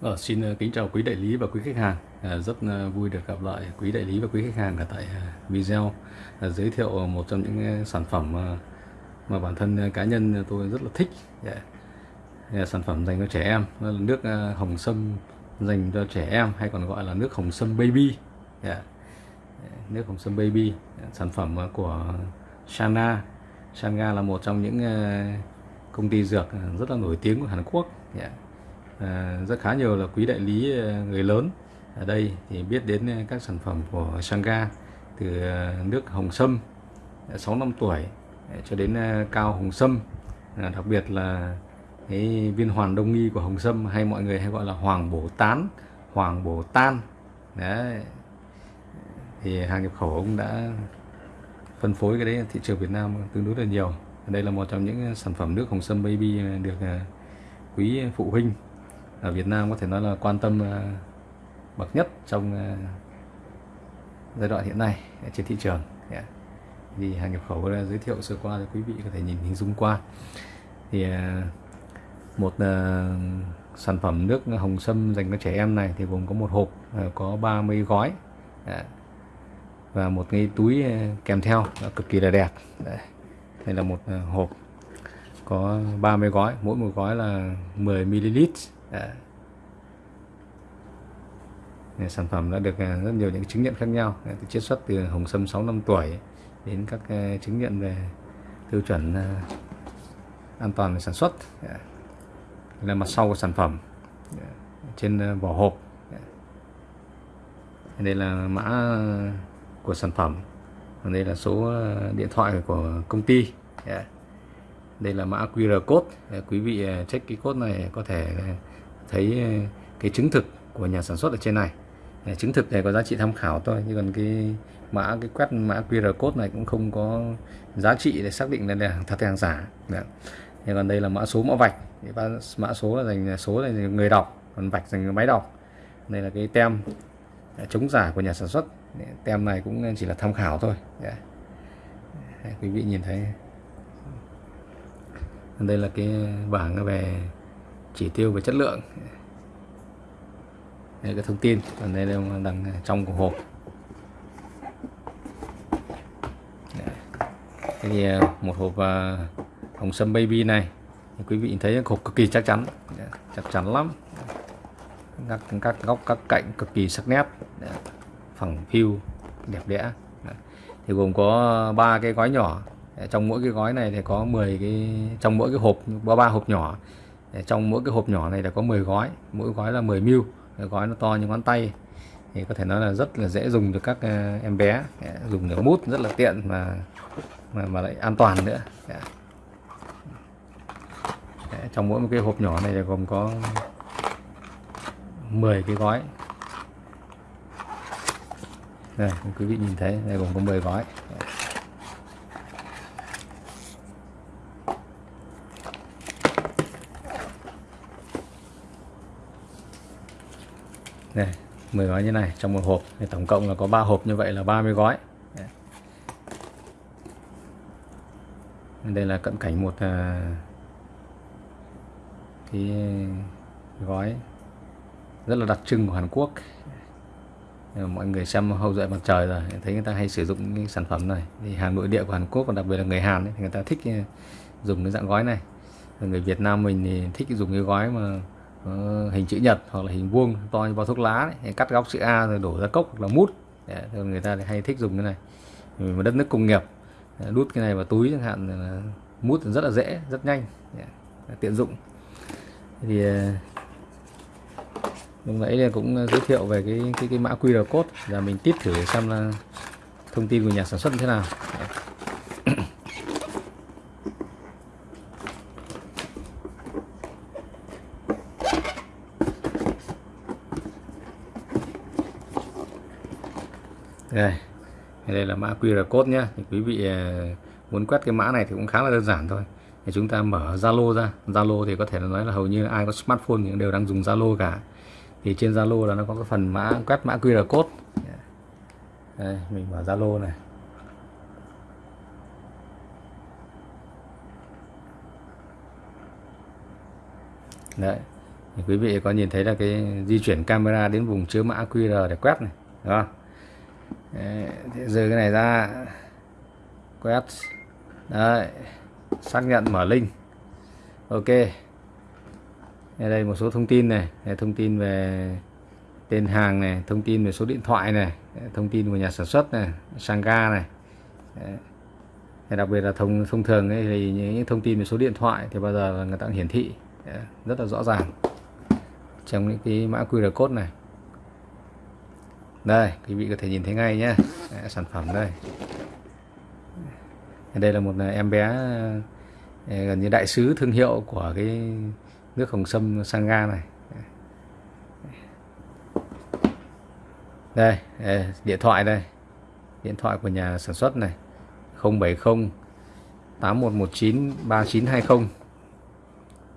Ờ, xin ờ, kính chào quý đại lý và quý khách hàng. À, rất ờ, vui được gặp lại quý đại lý và quý khách hàng ở tại video à, giới thiệu một trong những sản phẩm mà mà bản thân cá nhân tôi rất là thích. Yeah. Yeah, sản phẩm dành cho trẻ em, đó là nước hồng sâm dành cho trẻ em hay còn gọi là nước hồng sâm baby. Yeah. Nước hồng sâm baby, sản phẩm của Shana. Shana là một trong những công ty dược rất là nổi tiếng của Hàn Quốc. Yeah à, rất khá nhiều là quý đại lý à, người lớn ở đây thì biết đến các sản phẩm của Sangha từ à, nước hồng sâm à, 6 năm tuổi cho đến cao hồng sâm. À, đặc biệt là cái viên hoàn đông nghi của hồng sâm hay mọi người hay gọi là hoàng bổ tán hoàng bổ tan. Đấy. Thì hàng nhập khẩu cũng đã phân phối cái đấy thị trường Việt Nam tương đối là nhiều. Đây là một trong những sản phẩm nước hồng sâm baby được quý phụ huynh ở Việt Nam có thể nói là quan tâm ờ, bậc nhất trong ờ, giai đoạn hiện nay trên thị trường. Vì thì hàng nhập khẩu giới thiệu sơ qua cho quý vị có thể nhìn hình dung qua. Thì ờ, một sản phẩm nước hồng sâm dành cho trẻ em này thì gồm có một hộp có 30 gói. Dạ. Và một cái túi kèm theo cực kỳ là đẹp. Dạ. Đây. là một hộp có 30 gói, mỗi một gói là 10 ml Đấy. Sản phẩm đã được à, rất nhiều những chứng nhận khác nhau Đấy, từ chiết xuất từ hồng sâm 6 năm tuổi đến các à, chứng nhận về tiêu chuẩn à, an toàn về sản xuất Đấy. Đây là mặt sau của sản phẩm Đấy. trên vỏ hộp đây là mã của sản phẩm còn đây là số điện thoại của công ty yeah đây là mã QR code. Quý vị à, check cái code này có thể à, thấy à, cái chứng thực của nhà sản xuất ở trên này. Chứng thực này có giá trị tham khảo thôi nhưng còn cái mã cái quét mã QR code này cũng không có giá trị để xác định là hàng thật hay hàng giả. Đấy. Thì còn đây là mã số mã vạch. Mã số là dành số là dành người đọc còn vạch dành máy đọc. Đây là cái tem chống giả của nhà sản xuất. Tem này cũng chỉ là tham khảo thôi. Đấy, quý vị nhìn thấy đây là cái bảng về chỉ tiêu về chất lượng. Đây là cái thông tin. Còn đây là đằng trong của hộp. Thế thì, một hộp à, hồng sâm baby này. Quý vị thấy hộp cực kỳ chắc chắn. Chắc chắn lắm. Các các góc, các cạnh cực kỳ sắc nét. Phẳng phiu, đẹp đẽ. Thì gồm có ba cái gói nhỏ. Ờ, trong mỗi cái gói này thì có 10 cái trong mỗi cái hộp có ba hộp nhỏ. Ờ, trong mỗi cái hộp nhỏ này là có 10 gói mỗi gói là 10 mil, gói nó to như ngón tay thì có thể nói là rất là dễ dùng được các ờ, em bé. Dạ, dùng để mút rất là tiện mà mà, mà lại an toàn nữa. Đấy, trong mỗi một cái hộp nhỏ này là gồm có 10 cái gói. Đây quý vị nhìn thấy đây gồm có 10 gói. Đây 10 gói như này trong một hộp. Thì tổng cộng là có 3 hộp như vậy là 30 gói. Đây là cận cảnh một à, cái gói rất là đặc trưng của Hàn Quốc. Mọi người xem hậu duệ mặt trời rồi thấy người ta hay sử dụng cái sản phẩm này. Thì hàng nội địa của Hàn Quốc và đặc biệt là người Hàn ấy, thì người ta thích à, dùng cái dạng gói này. Người Việt Nam mình thì thích dùng cái gói mà Ờ, hình chữ nhật hoặc là hình vuông to như bao thuốc lá đấy. Cắt góc chữ A rồi đổ ra cốc hoặc là mút. Đấy, người ta hay thích dùng cái này. Vì đất nước công nghiệp đút cái này vào túi chẳng hạn là mút rất là dễ rất nhanh Đấy, tiện dụng. Thì ờ, lúc nãy cũng giới thiệu về cái cái cái mã QR code. Và mình tít thử xem là thông tin của nhà sản xuất như thế nào. đây. Đây là mã QR code nhé thì quý vị ờ, muốn quét cái mã này thì cũng khá là đơn giản thôi. Thì chúng ta mở Zalo ra. Zalo thì có thể là nói là hầu như ai có smartphone thì đều đang dùng Zalo cả. Thì trên Zalo là nó có cái phần mã quét mã QR code. Đây, mình mở Zalo này. Đấy. Thì quý vị có nhìn thấy là cái di chuyển camera đến vùng chứa mã QR để quét này đúng không? Đấy, rời cái này ra. Quét. Đấy xác nhận mở link. Ok. Đây, đây một số thông tin này. Đây, thông tin về tên hàng này thông tin về số điện thoại này thông tin của nhà sản xuất này Sangha này. Đấy. đặc biệt là thông thông thường ấy, thì những thông tin về số điện thoại thì bao giờ là người ta hiển thị. Rất là rõ ràng. Trong những cái mã QR code này đây quý vị có thể nhìn thấy ngay nhé Đấy, sản phẩm đây. Đây là một à, em bé à, gần như đại sứ thương hiệu của cái nước hồng sâm Sangha này. Đây, à, điện thoại đây. Điện thoại của nhà sản xuất này. 070 8119 3920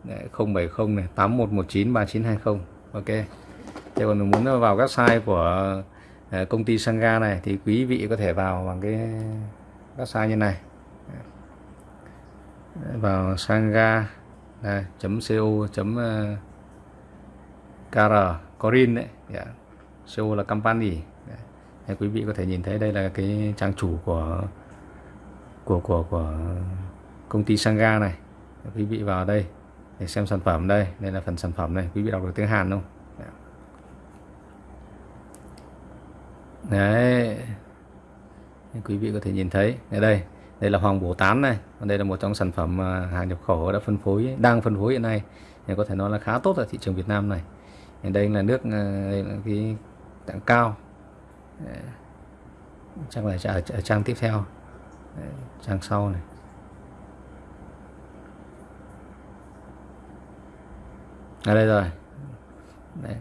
Đấy, 070 này 8119 3920 ok. Thế còn muốn vào các website của Ờ, công ty Sangha này thì quý vị có thể vào bằng cái website như này. Vào sangha đây, co ờ, kr corin đấy. Yeah. Co là company. Dạ, đấy. quý vị có thể nhìn thấy đây là cái trang chủ của của của của công ty Sangha này. Quý vị vào đây để xem sản phẩm đây. Đây là phần sản phẩm này. Quý vị đọc được tiếng Hàn không? Đấy. Quý vị có thể nhìn thấy. Ở đây. Đây là hoàng bổ tán này. Đây là một trong sản phẩm à, hàng nhập khẩu đã phân phối đang phân phối hiện nay. Thì có thể nói là khá tốt ở thị trường Việt Nam này. Đây là nước à, đây là cái tặng cao. Chắc là ở, ở trang tiếp theo. Trang sau này. Ở đây rồi. Đấy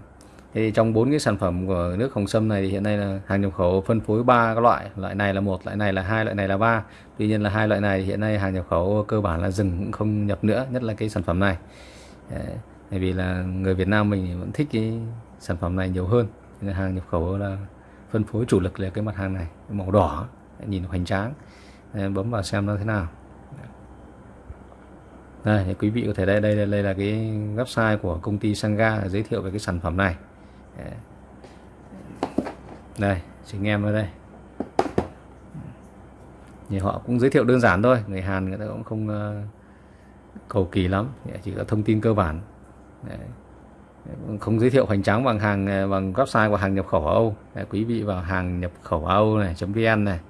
thì trong bốn cái sản phẩm của nước hồng sâm này thì hiện nay là hàng nhập khẩu phân phối ba các loại loại này là một, loại này là hai, loại này là ba. Tuy nhiên là hai loại này hiện nay hàng nhập khẩu cơ bản là dừng cũng không nhập nữa, nhất là cái sản phẩm này. Bởi vì là người Việt Nam mình vẫn thích cái sản phẩm này nhiều hơn. Nên hàng nhập khẩu là phân phối chủ lực là cái mặt hàng này, màu đỏ, nhìn hoành tráng. Bấm vào xem nó thế nào. Đây thì quý vị có thể đây đây đây là cái website của công ty Sangha giới thiệu về cái sản phẩm này. Dạ. đây chị em ở đây. Thì họ cũng giới thiệu đơn giản thôi. Người Hàn người ta cũng không ờ, cầu kỳ lắm. Dạ, chỉ có thông tin cơ bản. Dạ. Đấy. không giới thiệu hoành tráng bằng hàng ờ, bằng website của hàng nhập khẩu Âu. Đấy, quý vị vào hàng nhập khẩu Âu này vn này.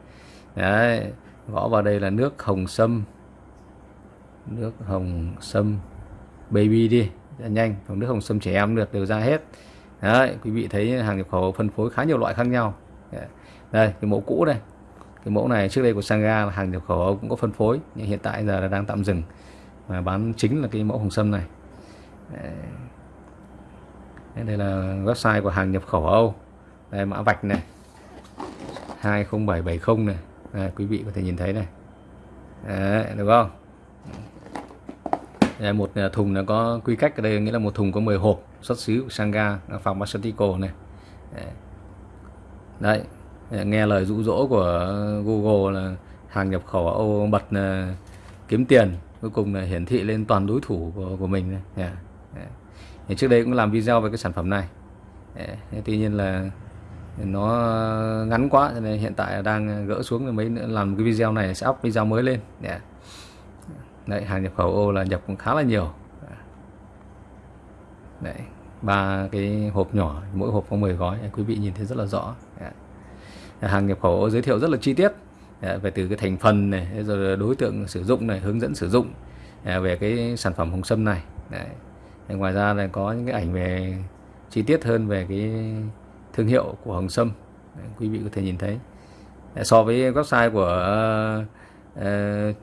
Đấy, gõ vào đây là nước hồng sâm. Nước hồng sâm baby đi. Nhanh. Còn nước hồng sâm trẻ em được đều ra hết đấy quý vị thấy hàng nhập khẩu phân phối khá nhiều loại khác nhau. Đây cái mẫu cũ đây. Cái mẫu này trước đây của Sangha là hàng nhập khẩu cũng có phân phối nhưng hiện tại giờ là đang tạm dừng và bán chính là cái mẫu hồng sâm này. Đây là website của hàng nhập khẩu Âu. Đây mã vạch này. 20770 này. Đây, quý vị có thể nhìn thấy này. Đấy, được không? Đây, một thùng nó có quy cách ở đây nghĩa là một thùng có 10 hộp xuất xứ của Sangha Pharmaceutical này đấy nghe lời dụ dỗ của Google là hàng nhập khẩu Âu bật là kiếm tiền cuối cùng là hiển thị lên toàn đối thủ của, của mình này. Yeah. Yeah. Thì trước đây cũng làm video về cái sản phẩm này dạ. yeah. tuy nhiên là nó ngắn quá cho nên hiện tại đang gỡ xuống rồi mấy nữa làm cái video này sẽ up video mới lên yeah. Đấy, hàng nhập khẩu ô là nhập cũng khá là nhiều Đấy, ba cái hộp nhỏ mỗi hộp có 10 gói quý vị nhìn thấy rất là rõ. Hàng nhập khẩu giới thiệu rất là chi tiết. Về từ cái thành phần này rồi đối tượng sử dụng này hướng dẫn sử dụng à, về cái sản phẩm hồng sâm này. Đấy. ngoài ra là có những cái ảnh về chi tiết hơn về cái thương hiệu của hồng sâm. Đấy, quý vị có thể nhìn thấy. So với website của uh,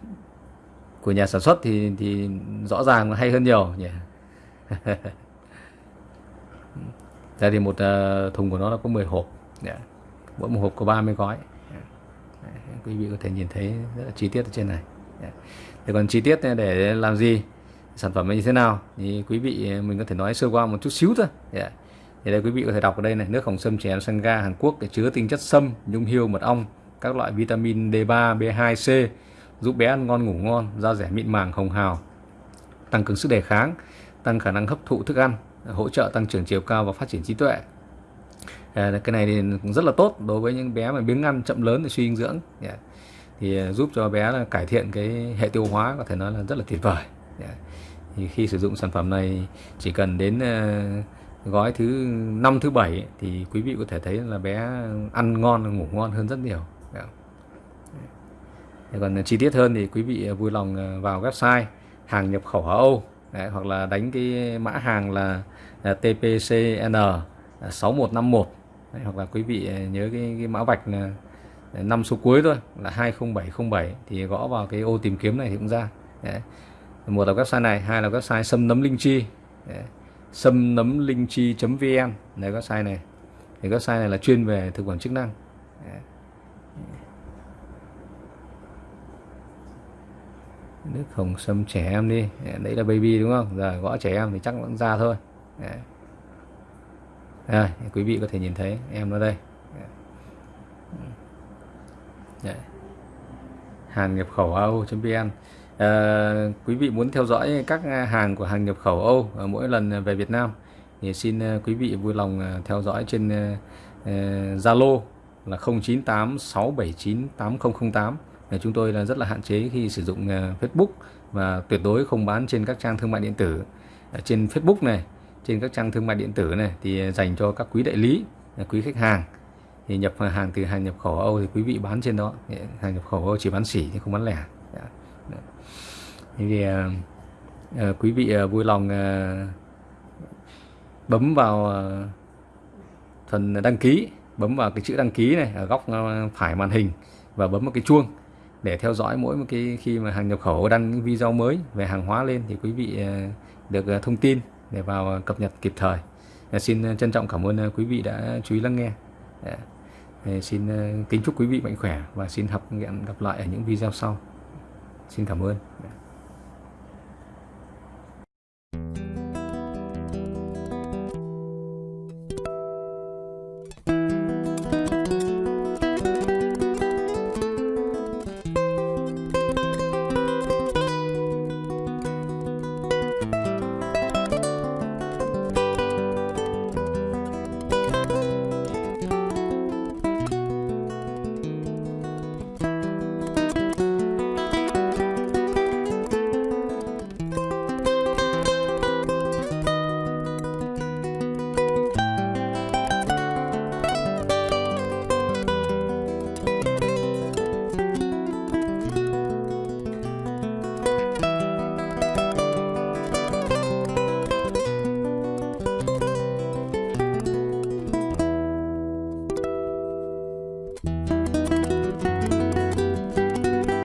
của nhà sản xuất thì thì rõ ràng hay hơn nhiều nhỉ? đây thì một uh, thùng của nó là có 10 hộp yeah. mỗi một hộp có 30 gói dạ. yeah. quý vị có thể nhìn thấy rất là chi tiết ở trên này dạ. yeah. Còn chi tiết để làm gì sản phẩm như thế nào thì quý vị ờ, mình có thể nói sơ qua một chút xíu thôi yeah. thì đây quý vị có thể đọc ở đây này nước hồng sâm trẻ em Sangha Hàn Quốc để chứa tinh chất sâm nhung hiêu mật ong các loại vitamin D3 B2 C giúp bé ăn ngon ngủ ngon da rẻ mịn màng hồng hào tăng cường sức đề kháng tăng khả năng hấp thụ thức ăn hỗ trợ tăng trưởng chiều cao và phát triển trí tuệ à, cái này thì cũng rất là tốt đối với những bé mà biếng ăn chậm lớn thì suy dinh dưỡng yeah. thì à, giúp cho bé là cải thiện cái hệ tiêu hóa có thể nói là rất là tuyệt vời yeah. thì khi sử dụng sản phẩm này chỉ cần đến uh, gói thứ năm thứ bảy thì quý vị có thể thấy là bé ăn ngon ngủ ngon hơn rất nhiều yeah. còn chi tiết hơn thì quý vị vui lòng à, vào website hàng nhập khẩu ở Âu Đấy, hoặc là đánh cái mã hàng là, là TPCN 6151 à, Đấy, hoặc là quý vị à, nhớ cái, cái mã vạch là à, năm số cuối thôi là 20707 thì gõ vào cái ô tìm kiếm này thì cũng ra. Đấy. một là website này hai là website sâm nấm linh chi. Sâm nấm linh chi vn. Này website này. Thì website này là chuyên về thực phẩm chức năng. Đấy. Nước hồng sâm trẻ em đi. Đấy là baby đúng không? Giờ gõ trẻ em thì chắc vẫn ra thôi. Đấy. Đây, quý vị có thể nhìn thấy em nó đây. Đấy. hàng nhập khẩu Âu.vn à, ờ, quý vị muốn theo dõi các à, hàng của hàng nhập khẩu Âu mỗi lần à, về Việt Nam thì xin à, quý vị vui lòng theo dõi trên Zalo uh, là 0986798008 chúng tôi là rất là hạn chế khi sử dụng ờ, Facebook và tuyệt đối không bán trên các trang thương mại điện tử. Trên Facebook này, trên các trang thương mại điện tử này thì ờ, dành cho các quý đại lý ờ, quý khách hàng. Thì nhập hàng từ hàng nhập khẩu Âu thì quý vị bán trên đó. Hàng nhập khẩu Âu chỉ bán sỉ chứ không bán lẻ. Dạ. Thì quý vị vui lòng bấm vào phần đăng ký, bấm vào cái chữ đăng ký này ở góc phải màn hình và bấm vào cái chuông để theo dõi mỗi một cái khi mà hàng nhập khẩu đăng những video mới về hàng hóa lên thì quý vị ờ, được ờ, thông tin để vào ờ, cập nhật kịp thời. Xin trân trọng cảm ơn quý vị đã chú ý lắng nghe. Dạ. Xin kính chúc quý vị mạnh khỏe và xin học gặp lại ở những video sau. Xin cảm ơn. Dạ.